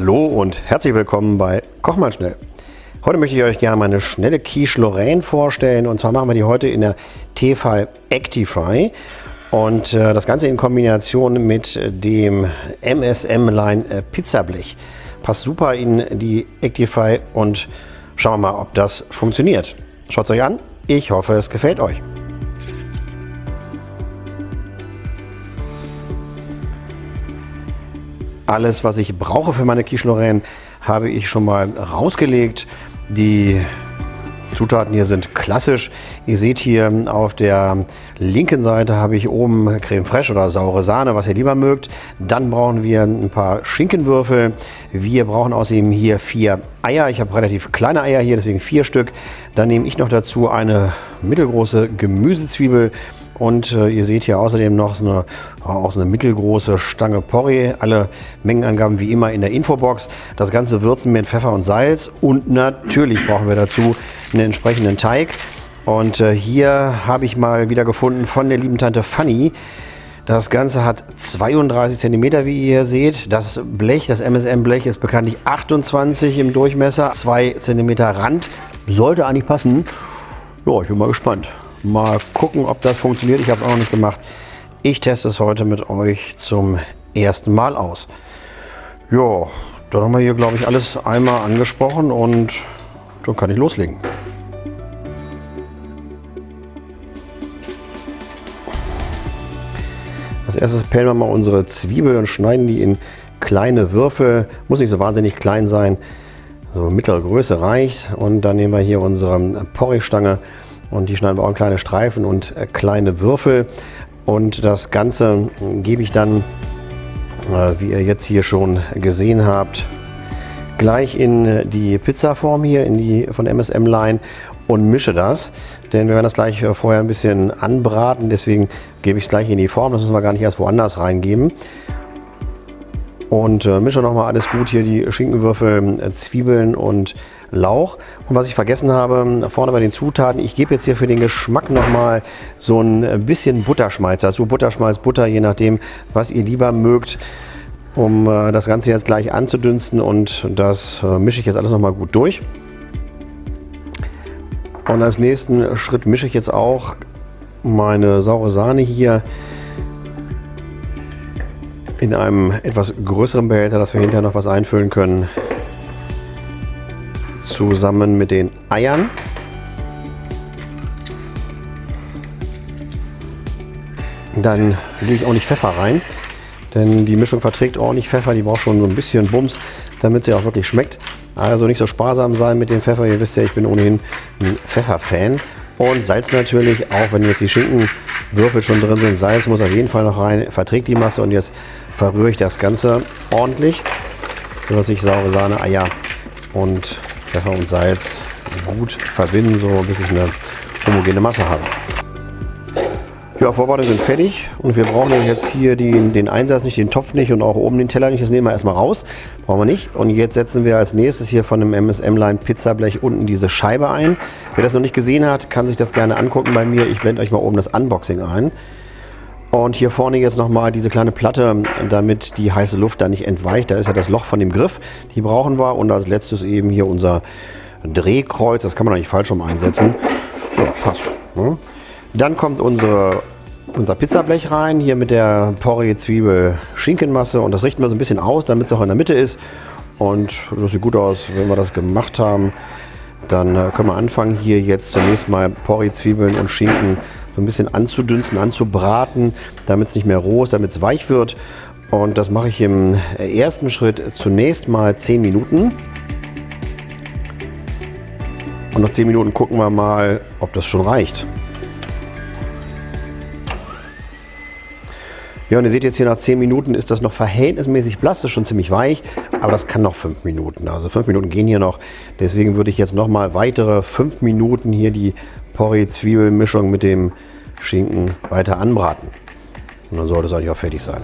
Hallo und herzlich willkommen bei Koch mal schnell. Heute möchte ich euch gerne meine schnelle Quiche Lorraine vorstellen und zwar machen wir die heute in der Tefal Actifry und äh, das Ganze in Kombination mit dem MSM Line äh, Pizzablech. Passt super in die Actifry und schauen wir mal, ob das funktioniert. Schaut es euch an. Ich hoffe, es gefällt euch. Alles, was ich brauche für meine Quiche Lorraine, habe ich schon mal rausgelegt. Die Zutaten hier sind klassisch. Ihr seht hier auf der linken Seite habe ich oben Creme Fraiche oder saure Sahne, was ihr lieber mögt. Dann brauchen wir ein paar Schinkenwürfel. Wir brauchen außerdem hier vier Eier. Ich habe relativ kleine Eier hier, deswegen vier Stück. Dann nehme ich noch dazu eine mittelgroße Gemüsezwiebel und äh, ihr seht hier außerdem noch so eine, auch so eine mittelgroße Stange Porree. Alle Mengenangaben wie immer in der Infobox. Das Ganze würzen mit Pfeffer und Salz. Und natürlich brauchen wir dazu einen entsprechenden Teig. Und äh, hier habe ich mal wieder gefunden von der lieben Tante Fanny. Das Ganze hat 32 cm, wie ihr hier seht. Das Blech, das MSM-Blech, ist bekanntlich 28 im Durchmesser, 2 cm Rand. Sollte eigentlich passen. Ja, ich bin mal gespannt. Mal gucken, ob das funktioniert. Ich habe es auch noch nicht gemacht. Ich teste es heute mit euch zum ersten Mal aus. Ja, dann haben wir hier, glaube ich, alles einmal angesprochen und dann kann ich loslegen. Als erstes pellen wir mal unsere Zwiebel und schneiden die in kleine Würfel. Muss nicht so wahnsinnig klein sein. So mittlere Größe reicht. Und dann nehmen wir hier unsere Porrigstange stange und die schneiden wir auch in kleine Streifen und äh, kleine Würfel. Und das Ganze gebe ich dann, äh, wie ihr jetzt hier schon gesehen habt, gleich in äh, die Pizzaform hier, in die von MSM Line und mische das. Denn wir werden das gleich vorher ein bisschen anbraten, deswegen gebe ich es gleich in die Form. Das müssen wir gar nicht erst woanders reingeben. Und äh, mische nochmal alles gut hier, die Schinkenwürfel, äh, Zwiebeln und Lauch. Und was ich vergessen habe, vorne bei den Zutaten, ich gebe jetzt hier für den Geschmack nochmal so ein bisschen Butterschmalz dazu. Butterschmalz, Butter, je nachdem, was ihr lieber mögt, um äh, das Ganze jetzt gleich anzudünsten. Und das äh, mische ich jetzt alles nochmal gut durch. Und als nächsten Schritt mische ich jetzt auch meine saure Sahne hier in einem etwas größeren Behälter, dass wir hinterher noch was einfüllen können zusammen mit den Eiern. Dann lege ich auch nicht Pfeffer rein, denn die Mischung verträgt ordentlich Pfeffer. Die braucht schon so ein bisschen Bums, damit sie auch wirklich schmeckt. Also nicht so sparsam sein mit dem Pfeffer. Ihr wisst ja, ich bin ohnehin ein Pfefferfan. Und Salz natürlich, auch wenn jetzt die Schinkenwürfel schon drin sind. Salz muss auf jeden Fall noch rein, verträgt die Masse. Und jetzt verrühre ich das Ganze ordentlich, sodass ich saure Sahne, Eier und Pfeffer und Salz gut verbinden, so bis ich eine homogene Masse habe. Ja, Vorbereitung sind fertig und wir brauchen jetzt hier den, den Einsatz nicht, den Topf nicht und auch oben den Teller nicht. Das nehmen wir erstmal raus, brauchen wir nicht. Und jetzt setzen wir als nächstes hier von dem MSM-Line Pizzablech unten diese Scheibe ein. Wer das noch nicht gesehen hat, kann sich das gerne angucken bei mir. Ich blende euch mal oben das Unboxing ein. Und hier vorne jetzt nochmal diese kleine Platte, damit die heiße Luft da nicht entweicht. Da ist ja das Loch von dem Griff, die brauchen wir. Und als letztes eben hier unser Drehkreuz, das kann man eigentlich falsch rum einsetzen. Ja, passt. Ne? Dann kommt unsere, unser Pizzablech rein, hier mit der Porree Zwiebel Schinkenmasse. Und das richten wir so ein bisschen aus, damit es auch in der Mitte ist. Und das sieht gut aus, wenn wir das gemacht haben. Dann äh, können wir anfangen, hier jetzt zunächst mal Porree Zwiebeln und Schinken so ein bisschen anzudünsten, anzubraten, damit es nicht mehr roh ist, damit es weich wird. Und das mache ich im ersten Schritt zunächst mal 10 Minuten. Und nach 10 Minuten gucken wir mal, ob das schon reicht. Ja, und ihr seht jetzt hier nach 10 Minuten ist das noch verhältnismäßig blass, ist schon ziemlich weich, aber das kann noch 5 Minuten. Also 5 Minuten gehen hier noch. Deswegen würde ich jetzt noch mal weitere 5 Minuten hier die Porree-Zwiebelmischung mit dem Schinken weiter anbraten. Und dann sollte es eigentlich auch fertig sein.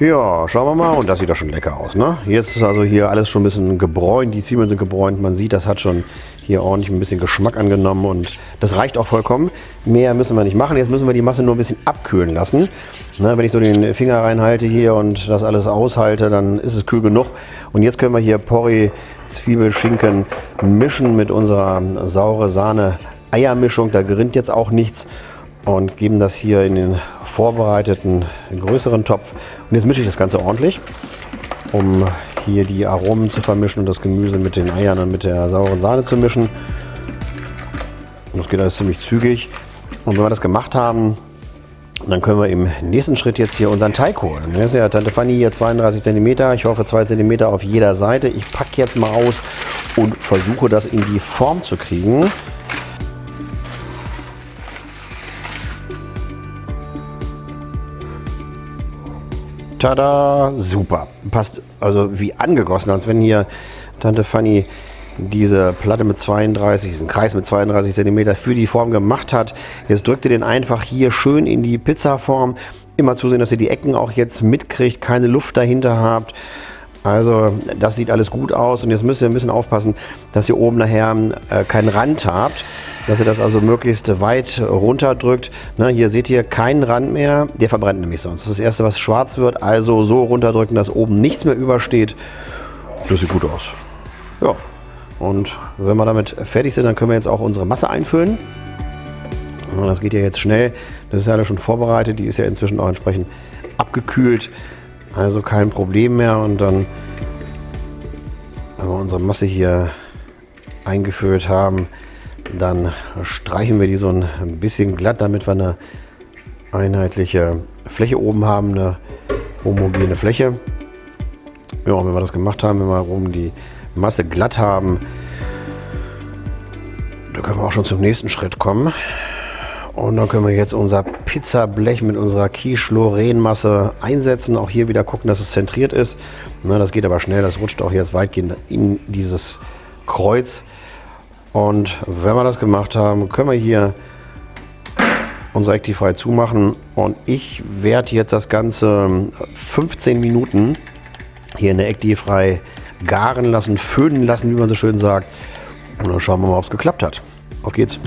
Ja, schauen wir mal. Und das sieht doch schon lecker aus. Ne? Jetzt ist also hier alles schon ein bisschen gebräunt. Die Zwiebeln sind gebräunt. Man sieht, das hat schon hier ordentlich ein bisschen Geschmack angenommen. Und das reicht auch vollkommen. Mehr müssen wir nicht machen. Jetzt müssen wir die Masse nur ein bisschen abkühlen lassen. Ne, wenn ich so den Finger reinhalte hier und das alles aushalte, dann ist es kühl genug. Und jetzt können wir hier Porree, Zwiebel, Schinken mischen mit unserer saure Sahne Eiermischung. Da gerinnt jetzt auch nichts und geben das hier in den vorbereiteten größeren Topf. Und jetzt mische ich das Ganze ordentlich, um hier die Aromen zu vermischen und das Gemüse mit den Eiern und mit der sauren Sahne zu mischen. Und das geht alles ziemlich zügig. Und wenn wir das gemacht haben, dann können wir im nächsten Schritt jetzt hier unseren Teig holen. Das ist ja Tante Fanny hier 32 cm. Ich hoffe 2 cm auf jeder Seite. Ich packe jetzt mal aus und versuche das in die Form zu kriegen. Tada, super. Passt also wie angegossen, als wenn hier Tante Fanny diese Platte mit 32, diesen Kreis mit 32 cm für die Form gemacht hat. Jetzt drückt ihr den einfach hier schön in die Pizzaform. Immer zusehen, dass ihr die Ecken auch jetzt mitkriegt, keine Luft dahinter habt. Also das sieht alles gut aus und jetzt müsst ihr ein bisschen aufpassen, dass ihr oben nachher äh, keinen Rand habt, dass ihr das also möglichst weit runterdrückt. Ne, hier seht ihr keinen Rand mehr, der verbrennt nämlich sonst. Das ist das erste, was schwarz wird, also so runterdrücken, dass oben nichts mehr übersteht. Das sieht gut aus. Ja, und wenn wir damit fertig sind, dann können wir jetzt auch unsere Masse einfüllen. Das geht ja jetzt schnell. Das ist ja schon vorbereitet, die ist ja inzwischen auch entsprechend abgekühlt. Also kein Problem mehr. Und dann, wenn wir unsere Masse hier eingeführt haben, dann streichen wir die so ein bisschen glatt, damit wir eine einheitliche Fläche oben haben, eine homogene Fläche. Ja, wenn wir das gemacht haben, wenn wir oben die Masse glatt haben, dann können wir auch schon zum nächsten Schritt kommen. Und dann können wir jetzt unser Pizzablech mit unserer Quiche-Lorraine-Masse einsetzen. Auch hier wieder gucken, dass es zentriert ist. Na, das geht aber schnell, das rutscht auch jetzt weitgehend in dieses Kreuz. Und wenn wir das gemacht haben, können wir hier unsere Actify zumachen. Und ich werde jetzt das Ganze 15 Minuten hier in der Actify garen lassen, föhnen lassen, wie man so schön sagt. Und dann schauen wir mal, ob es geklappt hat. Auf geht's.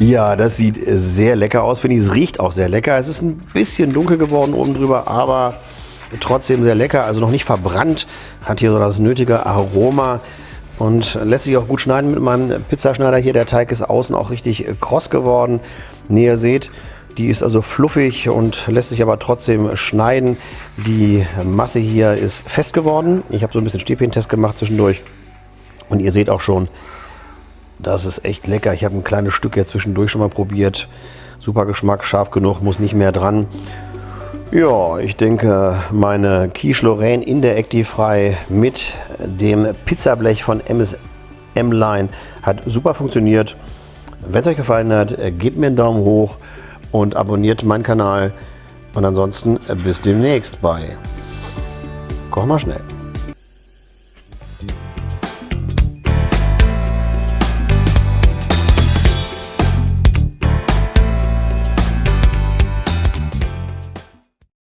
Ja, das sieht sehr lecker aus, finde ich. Es riecht auch sehr lecker. Es ist ein bisschen dunkel geworden oben drüber, aber trotzdem sehr lecker. Also noch nicht verbrannt. Hat hier so das nötige Aroma und lässt sich auch gut schneiden mit meinem Pizzaschneider hier. Der Teig ist außen auch richtig kross geworden. Wie ihr seht, die ist also fluffig und lässt sich aber trotzdem schneiden. Die Masse hier ist fest geworden. Ich habe so ein bisschen Stäbchentest gemacht zwischendurch. Und ihr seht auch schon, das ist echt lecker. Ich habe ein kleines Stück jetzt zwischendurch schon mal probiert. Super Geschmack, scharf genug, muss nicht mehr dran. Ja, ich denke, meine Quiche Lorraine in der Actifry mit dem Pizzablech von MSM Line hat super funktioniert. Wenn es euch gefallen hat, gebt mir einen Daumen hoch und abonniert meinen Kanal. Und ansonsten bis demnächst bei Koch mal schnell.